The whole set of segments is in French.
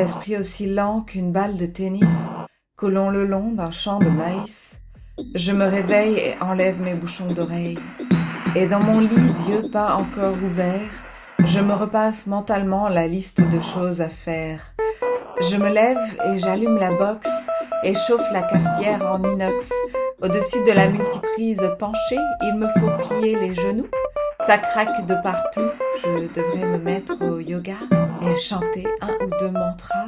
l'esprit aussi lent qu'une balle de tennis, coulons le long d'un champ de maïs. Je me réveille et enlève mes bouchons d'oreilles. Et dans mon lit, yeux pas encore ouverts, je me repasse mentalement la liste de choses à faire. Je me lève et j'allume la box et chauffe la cafetière en inox. Au-dessus de la multiprise penchée, il me faut plier les genoux. Ça craque de partout, je devrais me mettre au yoga et chanter un ou deux mantras.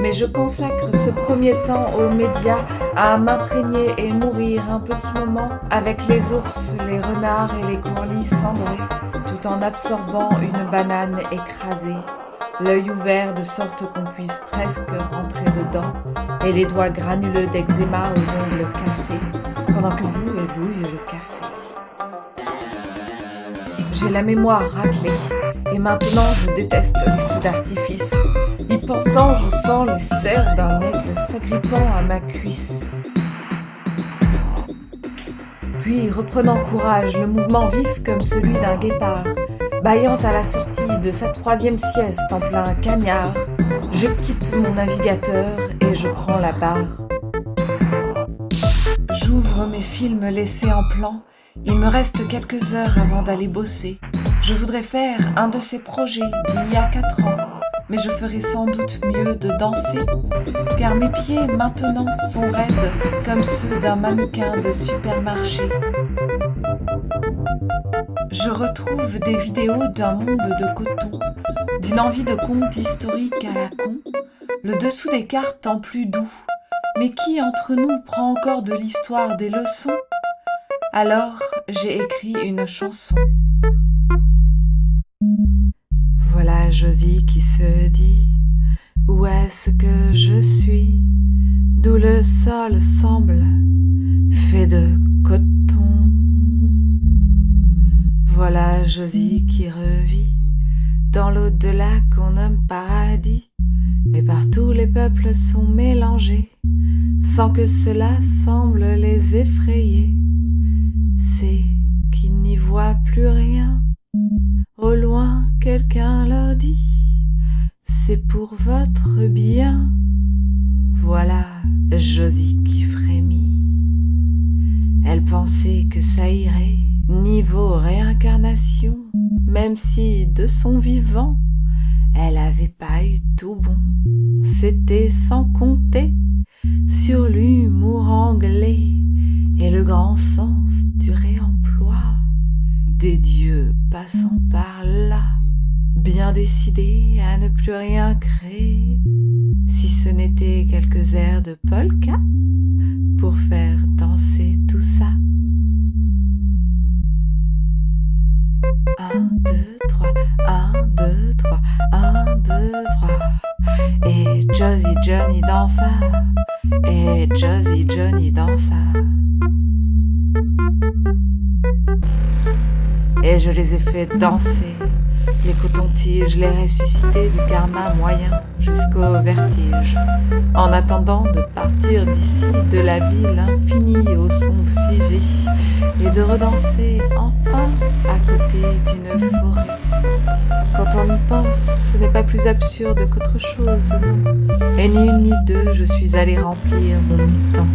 Mais je consacre ce premier temps aux médias à m'imprégner et mourir un petit moment avec les ours, les renards et les courlis cendrés, tout en absorbant une banane écrasée l'œil ouvert de sorte qu'on puisse presque rentrer dedans, et les doigts granuleux d'eczéma aux ongles cassés, pendant que boue et bouille le café. J'ai la mémoire raclée, et maintenant je déteste les feux d'artifice. Y pensant, je sens les serres d'un aigle s'agrippant à ma cuisse. Puis, reprenant courage, le mouvement vif comme celui d'un guépard, Baillant à la sortie de sa troisième sieste en plein cagnard, je quitte mon navigateur et je prends la barre. J'ouvre mes films laissés en plan. Il me reste quelques heures avant d'aller bosser. Je voudrais faire un de ces projets d'il y a quatre ans, mais je ferais sans doute mieux de danser, car mes pieds maintenant sont raides comme ceux d'un mannequin de supermarché. Je retrouve des vidéos d'un monde de coton, d'une envie de conte historique à la con, le dessous des cartes en plus doux. Mais qui entre nous prend encore de l'histoire des leçons? Alors j'ai écrit une chanson. Josie qui se dit Où est-ce que je suis? D'où le sol semble fait de coton. Voilà Josie qui revit dans l'au-delà qu'on nomme paradis, et partout les peuples sont mélangés, sans que cela semble les effrayer. C'est qu'ils n'y voient plus rien. Leur dit, c'est pour votre bien. Voilà Josie qui frémit. Elle pensait que ça irait niveau réincarnation, même si de son vivant, elle avait pas eu tout bon. C'était sans compter sur l'humour anglais et le grand sens du réemploi des dieux passant par là, bien décidés à ne plus rien créer, si ce n'était quelques airs de polka pour faire danser tout ça. 1, 2, 3, 1, 2, 3, 1, 2, 3. Et Josie Johnny dansa, et Josie Johnny dansa. Et je les ai fait danser, les cotons-tiges, les ressuscités du karma moyen jusqu'au vertige, en attendant de partir d'ici, de la ville infinie au son figé, et de redanser enfin à côté d'une forêt. Quand on y pense, ce n'est pas plus absurde qu'autre chose. Et ni une ni deux, je suis allé remplir mon mi-temps.